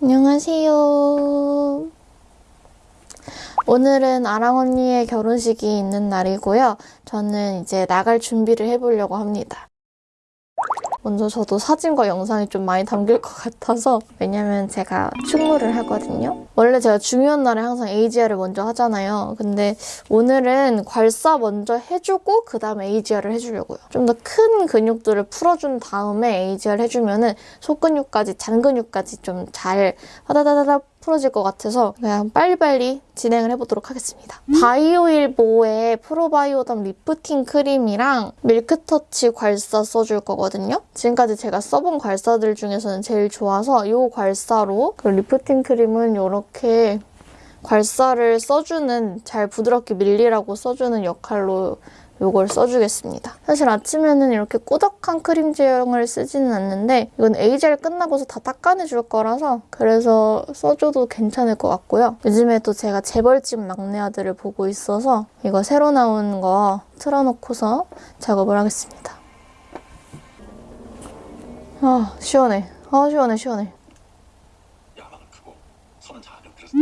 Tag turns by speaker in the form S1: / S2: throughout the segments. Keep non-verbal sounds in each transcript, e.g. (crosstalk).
S1: 안녕하세요. 오늘은 아랑 언니의 결혼식이 있는 날이고요. 저는 이제 나갈 준비를 해보려고 합니다. 먼저 저도 사진과 영상이 좀 많이 담길 것 같아서 왜냐면 제가 충무를 하거든요. 원래 제가 중요한 날에 항상 AGR을 먼저 하잖아요. 근데 오늘은 괄사 먼저 해주고 그 다음에 AGR을 해주려고요. 좀 더 큰 근육들을 풀어준 다음에 AGR 해주면 은 속근육까지 잔근육까지 좀 잘 화다다다다 풀어질 것 같아서 그냥 빨리빨리 진행을 해보도록 하겠습니다. 바이오힐보의 프로바이오덤 리프팅 크림이랑 밀크터치 괄사 써줄 거거든요. 지금까지 제가 써본 괄사들 중에서는 제일 좋아서 이 괄사로 그리고 리프팅 크림은 이렇게 괄사를 써주는 잘 부드럽게 밀리라고 써주는 역할로 이걸 써주겠습니다. 사실 아침에는 이렇게 꾸덕한 크림 제형을 쓰지는 않는데 이건 에이지알 끝나고서 다 닦아내줄 거라서 그래서 써줘도 괜찮을 것 같고요. 요즘에 또 제가 재벌집 막내 아들을 보고 있어서 이거 새로 나온 거 틀어놓고서 작업을 하겠습니다. 아 시원해. 아 시원해 시원해.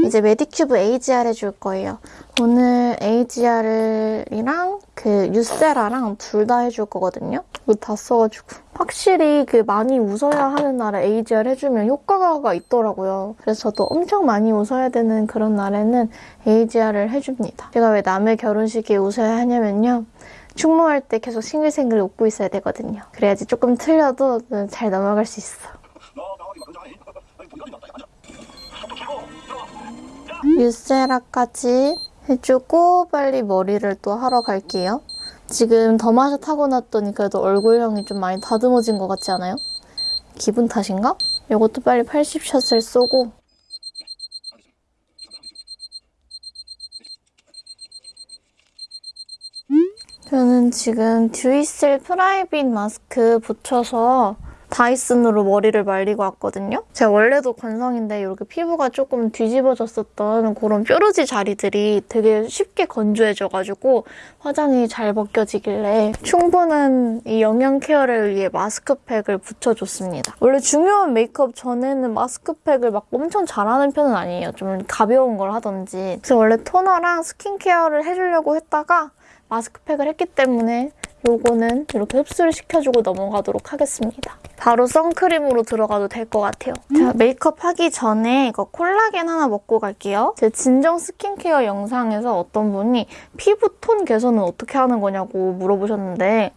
S1: 이제 메디큐브 AGR 해줄 거예요. 오늘 AGR이랑 그 유세라랑 둘 다 해줄 거거든요. 이거 다 써가지고. 확실히 그 많이 웃어야 하는 날에 AGR 해주면 효과가 있더라고요. 그래서 저도 엄청 많이 웃어야 되는 그런 날에는 AGR을 해줍니다. 제가 왜 남의 결혼식에 웃어야 하냐면요. 충무할 때 계속 싱글싱글 웃고 있어야 되거든요. 그래야지 조금 틀려도 잘 넘어갈 수 있어. 유세라까지 해주고 빨리 머리를 또 하러 갈게요. 지금 더마샷 하고 났더니 그래도 얼굴형이 좀 많이 다듬어진 것 같지 않아요? 기분 탓인가? 이것도 빨리 80샷을 쏘고 저는 지금 듀이셀 프라이빗 마스크 붙여서 다이슨으로 머리를 말리고 왔거든요. 제가 원래도 건성인데 이렇게 피부가 조금 뒤집어졌었던 그런 뾰루지 자리들이 되게 쉽게 건조해져가지고 화장이 잘 벗겨지길래 충분한 이 영양 케어를 위해 마스크팩을 붙여줬습니다. 원래 중요한 메이크업 전에는 마스크팩을 막 엄청 잘하는 편은 아니에요. 좀 가벼운 걸 하던지. 그래서 원래 토너랑 스킨케어를 해주려고 했다가 마스크팩을 했기 때문에 요거는 이렇게 흡수를 시켜주고 넘어가도록 하겠습니다. 바로 선크림으로 들어가도 될 것 같아요. 자, 메이크업 하기 전에 이거 콜라겐 하나 먹고 갈게요. 제 진정 스킨케어 영상에서 어떤 분이 피부 톤 개선은 어떻게 하는 거냐고 물어보셨는데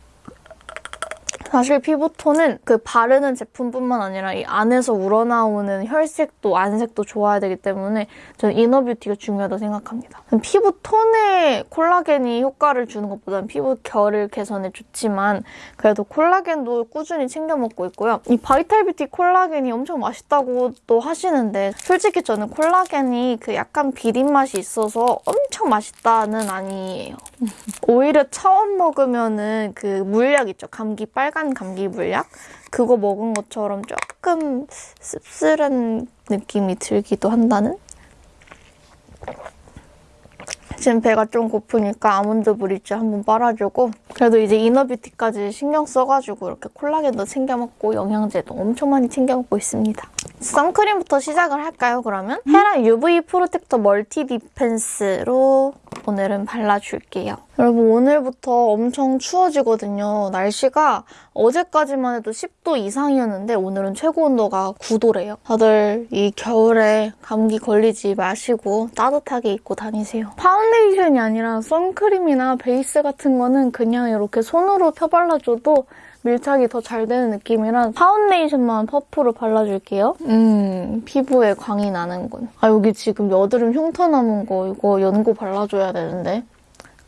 S1: 사실 피부톤은 그 바르는 제품뿐만 아니라 이 안에서 우러나오는 혈색도 안색도 좋아야 되기 때문에 저는 이너뷰티가 중요하다고 생각합니다. 피부 톤에 콜라겐이 효과를 주는 것보다는 피부 결을 개선에 좋지만 그래도 콜라겐도 꾸준히 챙겨 먹고 있고요. 이 바이탈뷰티 콜라겐이 엄청 맛있다고 또 하시는데 솔직히 저는 콜라겐이 그 약간 비린 맛이 있어서 엄청 맛있다는 아니에요. 오히려 처음 먹으면은 그 물약 있죠. 감기 빨간 감기 물약 그거 먹은 것처럼 조금 씁쓸한 느낌이 들기도 한다는? 지금 배가 좀 고프니까 아몬드 브리즈 한번 빨아주고 그래도 이제 inner beauty까지 신경 써가지고 이렇게 콜라겐도 챙겨 먹고 영양제도 엄청 많이 챙겨 먹고 있습니다. 선크림부터 시작을 할까요, 그러면? 헤라 UV 프로텍터 멀티 디펜스로 오늘은 발라줄게요. 여러분 오늘부터 엄청 추워지거든요. 날씨가 어제까지만 해도 10도 이상이었는데 오늘은 최고 온도가 9도래요. 다들 이 겨울에 감기 걸리지 마시고 따뜻하게 입고 다니세요. 파운데이션이 아니라 선크림이나 베이스 같은 거는 그냥 이렇게 손으로 펴발라줘도 밀착이 더 잘 되는 느낌이라 파운데이션만 퍼프로 발라줄게요. 음, 피부에 광이 나는군. 아, 여기 지금 여드름 흉터 남은 거 이거 연고 발라줘야 되는데.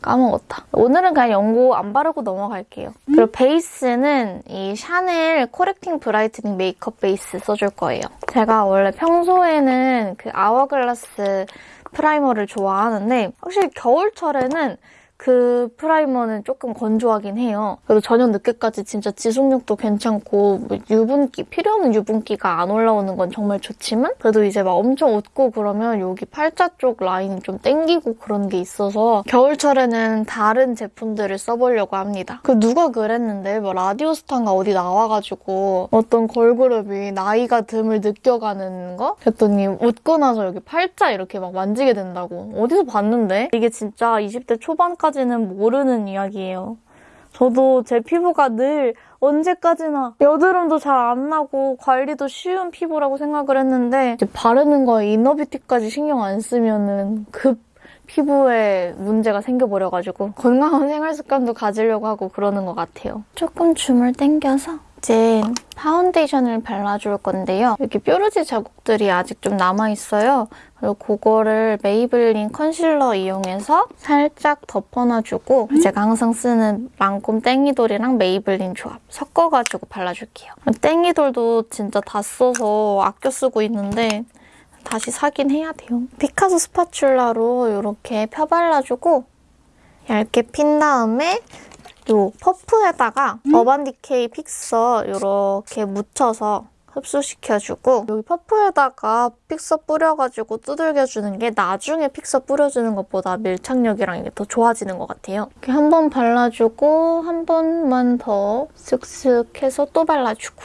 S1: 까먹었다. 오늘은 그냥 연고 안 바르고 넘어갈게요. 그리고 베이스는 이 샤넬 correcting brightening 메이크업 베이스 써줄 거예요. 제가 원래 평소에는 그 아워글라스 primer를 좋아하는데 확실히 겨울철에는 마스크 primer는 조금 건조하긴 해요. 그래도 저녁 늦게까지 진짜 지속력도 괜찮고 뭐 유분기 필요 없는 유분기가 안 올라오는 건 정말 좋지만 그래도 이제 막 엄청 웃고 그러면 여기 팔자 쪽 라인이 좀 땡기고 그런 게 있어서 겨울철에는 다른 제품들을 써보려고 합니다. 그 누가 그랬는데 뭐 라디오스타인가 어디 나와가지고 어떤 걸그룹이 나이가 듦을 느껴가는 거? 그랬더니 웃고 나서 여기 팔자 이렇게 막 만지게 된다고 어디서 봤는데? 이게 진짜 20대 초반까지 는 모르는 이야기예요. 저도 제 피부가 늘 언제까지나 여드름도 잘 안 나고 관리도 쉬운 피부라고 생각을 했는데 바르는 거에 이너뷰티까지 신경 안 쓰면은 급 피부에 문제가 생겨버려가지고 건강한 생활 습관도 가지려고 하고 그러는 것 같아요. 조금 줌을 당겨서 이제 파운데이션을 발라줄 건데요. 여기 뾰루지 자국들이 아직 좀 남아있어요. 그리고 그거를 메이블린 컨실러 이용해서 살짝 덮어놔주고 제가 항상 쓰는 랑콤 Teint Idole이랑 메이블린 조합 섞어가지고 발라줄게요. Teint Idole도 진짜 다 써서 아껴 쓰고 있는데 다시 사긴 해야 돼요. 피카소 spatula로 이렇게 펴발라주고 얇게 핀 다음에 요 퍼프에다가 어반디케이 픽서 이렇게 묻혀서 흡수시켜주고 여기 퍼프에다가 픽서 뿌려가지고 두들겨주는 게 나중에 픽서 뿌려주는 것보다 밀착력이랑 이게 더 좋아지는 것 같아요. 이렇게 한 번 발라주고 한 번만 더 쓱쓱 해서 또 발라주고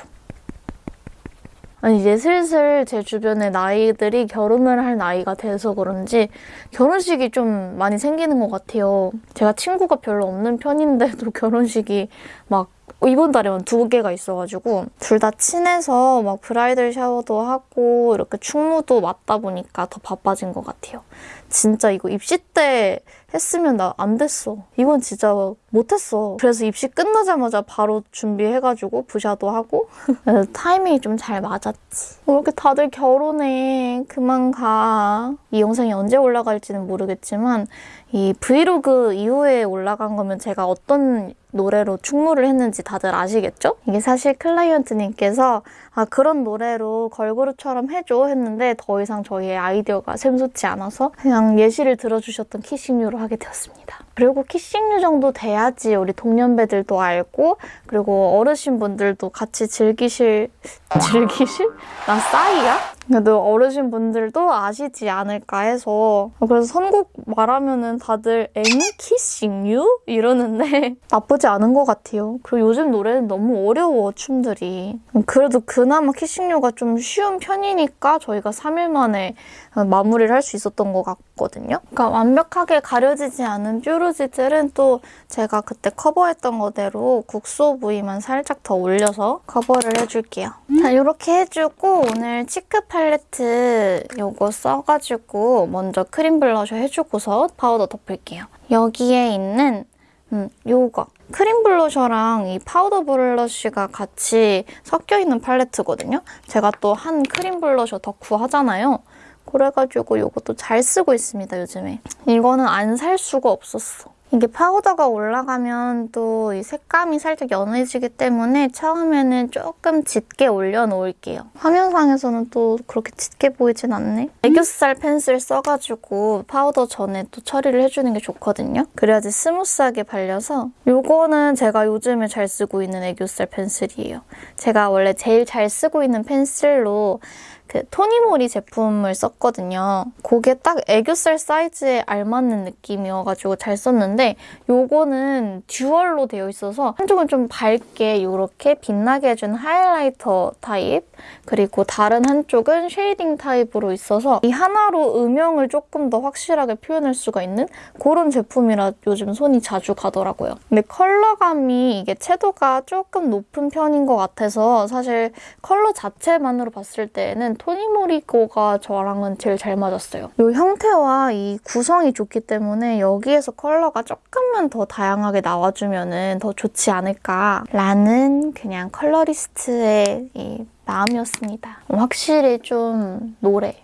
S1: 이제 슬슬 제 주변의 나이들이 결혼을 할 나이가 돼서 그런지 결혼식이 좀 많이 생기는 것 같아요. 제가 친구가 별로 없는 편인데도 (laughs) 결혼식이 막 이번 달에만 두 개가 있어가지고 둘 다 친해서 막 브라이덜 샤워도 하고 이렇게 충무도 맞다 보니까 더 바빠진 것 같아요. 진짜 이거 입시 때 했으면 나 안 됐어. 이건 진짜 못했어. 그래서 입시 끝나자마자 바로 준비해가지고 부샤도 하고 (laughs) 타이밍이 좀 잘 맞았지. 왜 이렇게 다들 결혼해. 그만 가. 이 영상이 언제 올라갈지는 모르겠지만 이 브이로그 이후에 올라간 거면 제가 어떤 노래로 충무를 했는지 다들 아시겠죠? 이게 사실 클라이언트님께서 아 그런 노래로 걸그룹처럼 해줘 했는데 더 이상 저희의 아이디어가 샘솟지 않아서 그냥 예시를 들어주셨던 키싱유로 하게 되었습니다. 그리고 키싱유 정도 돼야지 우리 동년배들도 알고 그리고 어르신분들도 같이 즐기실 (laughs) 즐기실? 나 싸이야? 그래도 어르신분들도 아시지 않을까 해서 그래서 선곡 말하면은 다들 엥? Kissing You? 이러는데 (laughs) 나쁘지 않은 것 같아요. 그리고 요즘 노래는 너무 어려워 춤들이 그래도 그나마 Kissing You가 좀 쉬운 편이니까 저희가 3일 만에 마무리를 할 수 있었던 것 같거든요. 그러니까 완벽하게 가려지지 않은 뾰루지들은 또 제가 그때 커버했던 거대로 국소 부위만 살짝 더 올려서 커버를 해줄게요. 자, 이렇게 해주고 오늘 cheek 팔레트 요거 써가지고 먼저 크림 블러셔 해주고서 파우더 덮을게요. 여기에 있는 음, 요거 크림 blusher랑 이 파우더 blush가 같이 섞여있는 팔레트거든요. 제가 또 한 크림 블러셔 덕후 하잖아요. 그래가지고 이것도 잘 쓰고 있습니다, 요즘에. 이거는 안 살 수가 없었어. 이게 파우더가 올라가면 또이 색감이 살짝 연해지기 때문에 처음에는 조금 짙게 올려놓을게요. 화면상에서는 또 그렇게 짙게 보이진 않네. 애교살 펜슬 써가지고 파우더 전에 또 처리를 해주는 게 좋거든요. 그래야지 smooth하게 발려서 이거는 제가 요즘에 잘 쓰고 있는 애교살 펜슬이에요. 제가 원래 제일 잘 쓰고 있는 펜슬로 그 토니모리 제품을 썼거든요. 그게 딱 애교살 사이즈에 알맞는 느낌이어가지고 잘 썼는데 요거는 dual로 되어 있어서 한쪽은 좀 밝게 이렇게 빛나게 해준 highlighter 타입 그리고 다른 한쪽은 shading 타입으로 있어서 이 하나로 음영을 조금 더 확실하게 표현할 수가 있는 그런 제품이라 요즘 손이 자주 가더라고요. 근데 컬러감이 이게 채도가 조금 높은 편인 것 같아서 사실 컬러 자체만으로 봤을 때는 토니모리 거가 저랑은 제일 잘 맞았어요. 이 형태와 이 구성이 좋기 때문에 여기에서 컬러가 조금만 더 다양하게 나와주면 더 좋지 않을까라는 그냥 컬러리스트의 이 마음이었습니다. 확실히 좀 노래.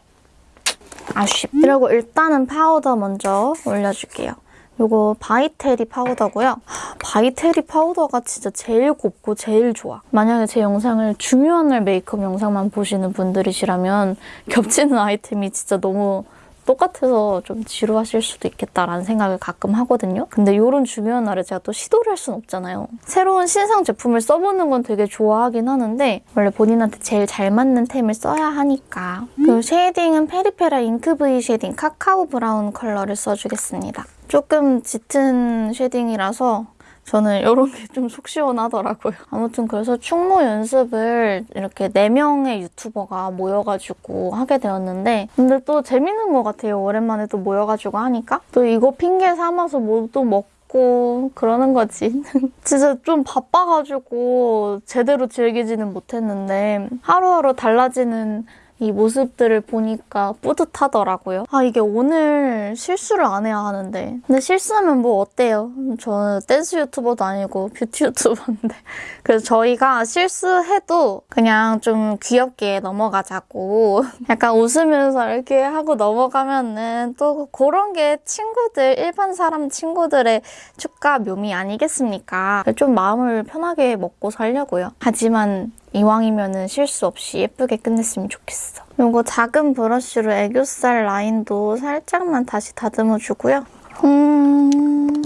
S1: 아쉽. 그리고 일단은 파우더 먼저 올려줄게요. 이거 바이테리 파우더고요. 하, 바이테리 파우더가 진짜 제일 곱고 제일 좋아. 만약에 제 영상을 중요한 날 메이크업 영상만 보시는 분들이시라면 겹치는 아이템이 진짜 너무 똑같아서 좀 지루하실 수도 있겠다라는 생각을 가끔 하거든요. 근데 이런 중요한 날에 제가 또 시도를 할 수는 없잖아요. 새로운 신상 제품을 써보는 건 되게 좋아하긴 하는데 원래 본인한테 제일 잘 맞는 템을 써야 하니까. 그 shading은 페리페라 Ink V Shading Cacao Brown 컬러를 써주겠습니다. 조금 짙은 shading이라서 저는 이런 게 좀 속 시원하더라고요. 아무튼 그래서 춤 연습을 이렇게 4명의 유튜버가 모여가지고 하게 되었는데 근데 또 재밌는 것 같아요. 오랜만에 또 모여가지고 하니까. 또 이거 핑계 삼아서 뭐또 먹고 그러는 거지. (laughs) 진짜 좀 바빠가지고 제대로 즐기지는 못했는데 하루하루 달라지는 이 모습들을 보니까 뿌듯하더라고요. 아, 이게 오늘 실수를 안 해야 하는데. 근데 실수하면 뭐 어때요? 저는 댄스 유튜버도 아니고 뷰티 유튜버인데. (laughs) 그래서 저희가 실수해도 그냥 좀 귀엽게 넘어가자고. (laughs) 약간 웃으면서 이렇게 하고 넘어가면은 또 그런 게 친구들, 일반 사람 친구들의 축가 묘미 아니겠습니까? 좀 마음을 편하게 먹고 살려고요. 하지만 이왕이면은 실수 없이 예쁘게 끝냈으면 좋겠어. 요거 작은 브러쉬로 애교살 라인도 살짝만 다시 다듬어주고요. 음...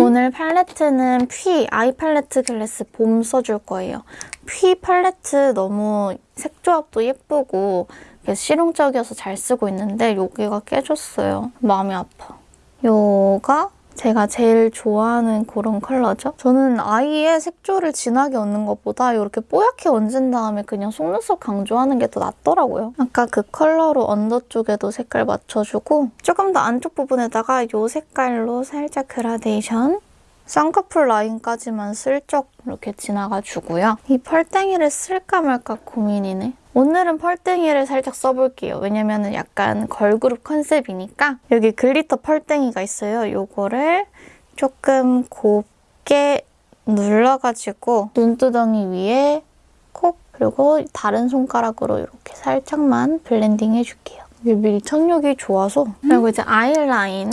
S1: 오늘 팔레트는 피 아이 팔레트 글래스 봄 써줄 거예요. 피 팔레트 너무 색조합도 예쁘고 실용적이어서 잘 쓰고 있는데 여기가 깨졌어요. 마음이 아파. 요게 제가 제일 좋아하는 그런 컬러죠. 저는 eye의 색조를 진하게 얹는 것보다 이렇게 뽀얗게 얹은 다음에 그냥 속눈썹 강조하는 게 더 낫더라고요. 아까 그 컬러로 under 쪽에도 색깔 맞춰주고 조금 더 안쪽 부분에다가 이 색깔로 살짝 그라데이션 쌍꺼풀 라인까지만 슬쩍 이렇게 지나가주고요. 이 펄땡이를 쓸까 말까 고민이네. 오늘은 펄땡이를 살짝 써볼게요. 왜냐면 약간 걸그룹 컨셉이니까 여기 glitter 펄땡이가 있어요. 이거를 조금 곱게 눌러가지고 눈두덩이 위에 콕 그리고 다른 손가락으로 이렇게 살짝만 블렌딩 해줄게요. 이게 밀착력이 좋아서 그리고 이제 아이라인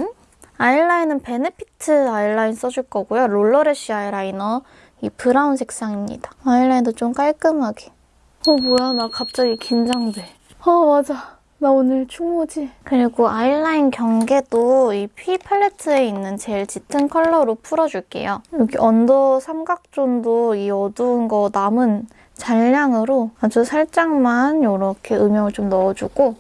S1: 아이라인은 베네피트 아이라인 써줄 거고요. 롤러래쉬 아이라이너 이 브라운 색상입니다. 아이라인도 좀 깔끔하게. 어 뭐야 나 갑자기 긴장돼. 어 맞아. 나 오늘 충무지. 그리고 아이라인 경계도 이 피 팔레트에 있는 제일 짙은 컬러로 풀어줄게요. 여기 under 삼각zone도 이 어두운 거 남은 잔량으로 아주 살짝만 이렇게 음영을 좀 넣어주고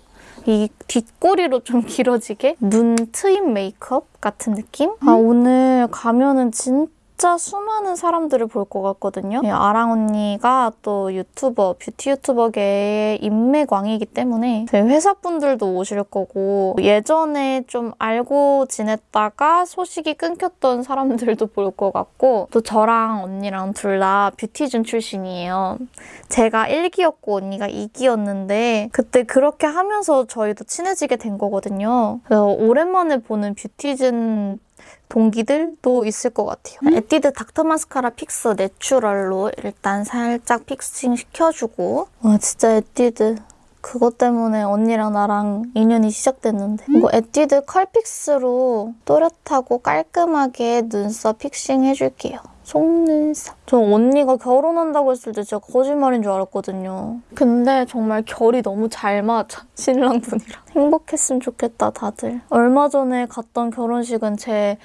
S1: 이 뒷꼬리로 좀 (laughs) 길어지게 눈 트임 메이크업 같은 느낌? 아 오늘 가면은 진짜 수많은 사람들을 볼 것 같거든요. 이 아랑 언니가 또 유튜버, 뷰티 유튜버계의 인맥왕이기 때문에 저희 회사분들도 오실 거고 예전에 좀 알고 지냈다가 소식이 끊겼던 사람들도 볼 것 같고 또 저랑 언니랑 둘 다 뷰티즌 출신이에요. 제가 1기였고 언니가 2기였는데 그때 그렇게 하면서 저희도 친해지게 된 거거든요. 그래서 오랜만에 보는 뷰티즌 동기들도 있을 것 같아요. 에뛰드 닥터 마스카라 픽서 내추럴로 일단 살짝 fixing 시켜주고 와 진짜 에뛰드 그것 때문에 언니랑 나랑 인연이 시작됐는데 이거 에뛰드 컬 픽스로 또렷하고 깔끔하게 눈썹 fixing 해줄게요. 속눈썹. 저 언니가 결혼한다고 했을 때 진짜 거짓말인 줄 알았거든요. 근데 정말 결이 너무 잘 맞아. (laughs) 신랑분이랑. 행복했으면 좋겠다, 다들. 얼마 전에 갔던 결혼식은 제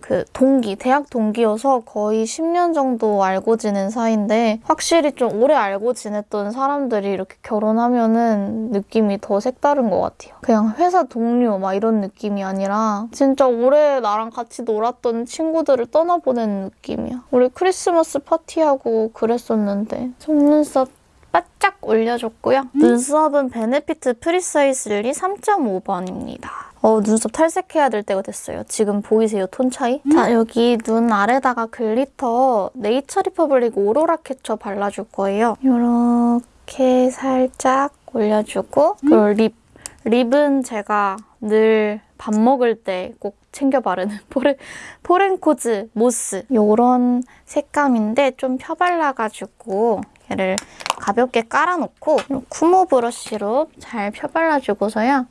S1: 그 동기, 대학 동기여서 거의 10년 정도 알고 지낸 사이인데 확실히 좀 오래 알고 지냈던 사람들이 이렇게 결혼하면은 느낌이 더 색다른 것 같아요. 그냥 회사 동료 막 이런 느낌이 아니라 진짜 오래 나랑 같이 놀았던 친구들을 떠나보낸 느낌이야. 우리 크리스마스 파티하고 그랬었는데 속눈썹 바짝 올려줬고요. 눈썹은 베네피트 프리사이즐리 3.5번입니다. 어, 눈썹 탈색해야 될 때가 됐어요. 지금 보이세요? 톤 차이? 자, 여기 눈 아래다가 glitter 네이처 리퍼블릭 오로라 캐쳐 발라줄 거예요. 이렇게 살짝 올려주고 그리고 lip. lip은 제가 늘 밥 먹을 때 꼭 챙겨 바르는 (laughs) 포렌, 포렌코즈 모스 이런 색감인데 좀 펴발라가지고 얘를 가볍게 깔아놓고 쿠모 브러쉬로 잘 펴발라주고서요.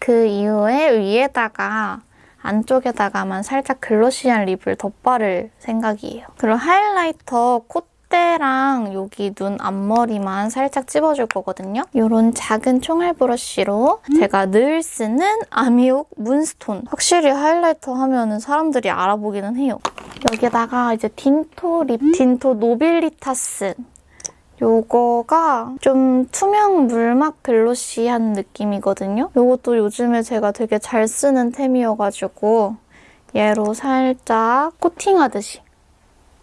S1: 그 이후에 위에다가 안쪽에다가만 살짝 글로시한 립을 덧바를 생각이에요. 그리고 하이라이터 콧 콧대랑 여기 눈 앞머리만 살짝 찝어줄 거거든요. 이런 작은 총알 브러쉬로 제가 늘 쓰는 아미옥 문스톤. 확실히 하이라이터 하면 은 사람들이 알아보기는 해요. 여기다가 이제 딘토 lip, 딘토 노빌리타스. 요거가 좀 투명 물막 glossy한 느낌이거든요. 요것도 요즘에 제가 되게 잘 쓰는 템이어가지고 얘로 살짝 코팅하듯이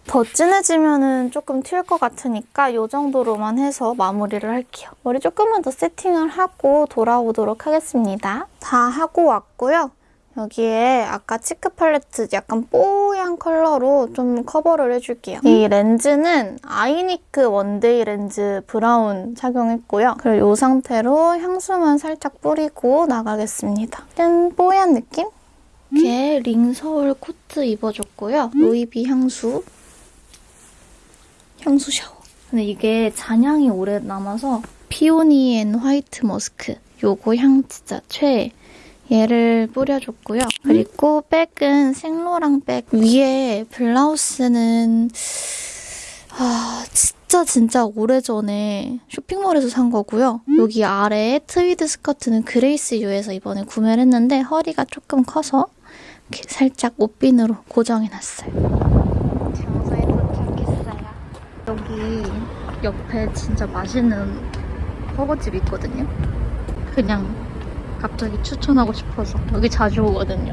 S1: 더 진해지면은 조금 튈 것 같으니까 이 정도로만 해서 마무리를 할게요. 머리 조금만 더 세팅을 하고 돌아오도록 하겠습니다. 다 하고 왔고요. 여기에 아까 cheek 팔레트 약간 뽀얀 컬러로 좀 커버를 해줄게요. 이 렌즈는 아이니크 one-day 렌즈 브라운 착용했고요. 그리고 이 상태로 향수만 살짝 뿌리고 나가겠습니다. 짠! 뽀얀 느낌? 이렇게 링서울 코트 입어줬고요. 로이비 향수. 향수 샤워. 근데 이게 잔향이 오래 남아서 피오니 앤 화이트 머스크. 요거 향 진짜 최애. 얘를 뿌려줬고요. 그리고 백은 생로랑 백. 위에 블라우스는 아 진짜 진짜 오래전에 쇼핑몰에서 산 거고요. 여기 아래 트위드 스커트는 그레이스 유에서 이번에 구매를 했는데 허리가 조금 커서 이렇게 살짝 옷핀으로 고정해놨어요. 장소에 도착했어요. 여기 옆에 진짜 맛있는 허거집 있거든요. 그냥 갑자기 추천하고 싶어서 여기 자주 오거든요.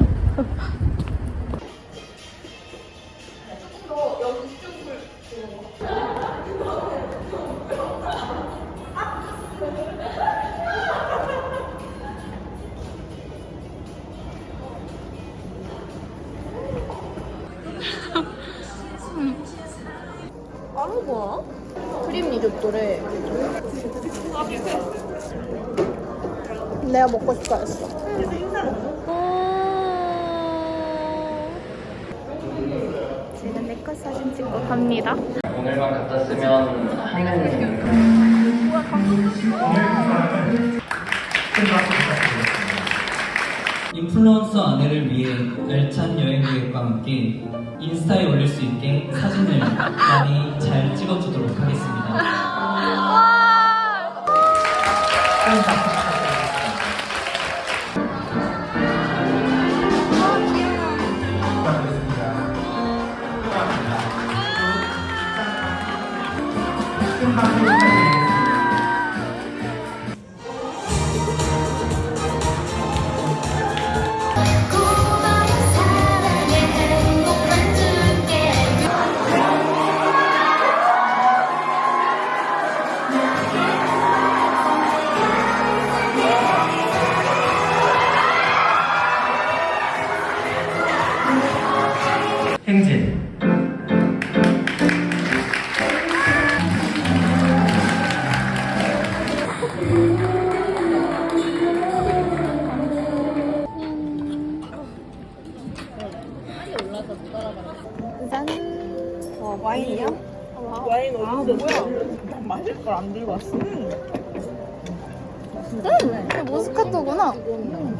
S2: 크림 리조또래.
S1: 내가 먹고 싶어 했어. 제가 내거 사진 찍고 갑니다.
S3: 오늘만 갖다 쓰면 인플루언서 아내를 위해 알찬 여행 계획과 함께 인스타에 올릴 수 있게 사진을 많이 잘 찍어주도록 하겠습니다.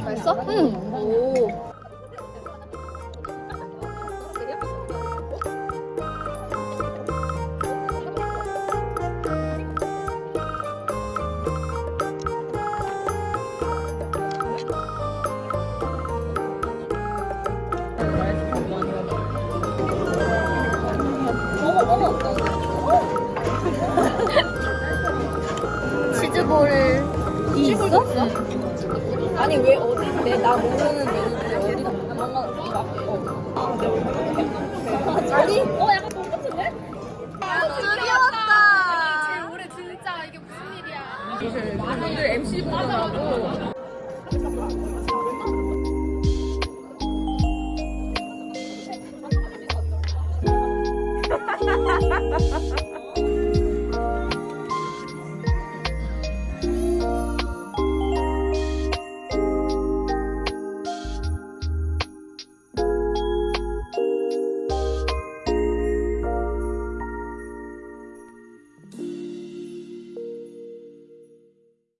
S1: 맛있어? 응.
S2: 오. 나 모르는 메뉴인데 어디다 뭔가 막 어. 아니 어 약간 똑같은데?
S1: 두려웠다.
S2: 오늘 MC 보잖아.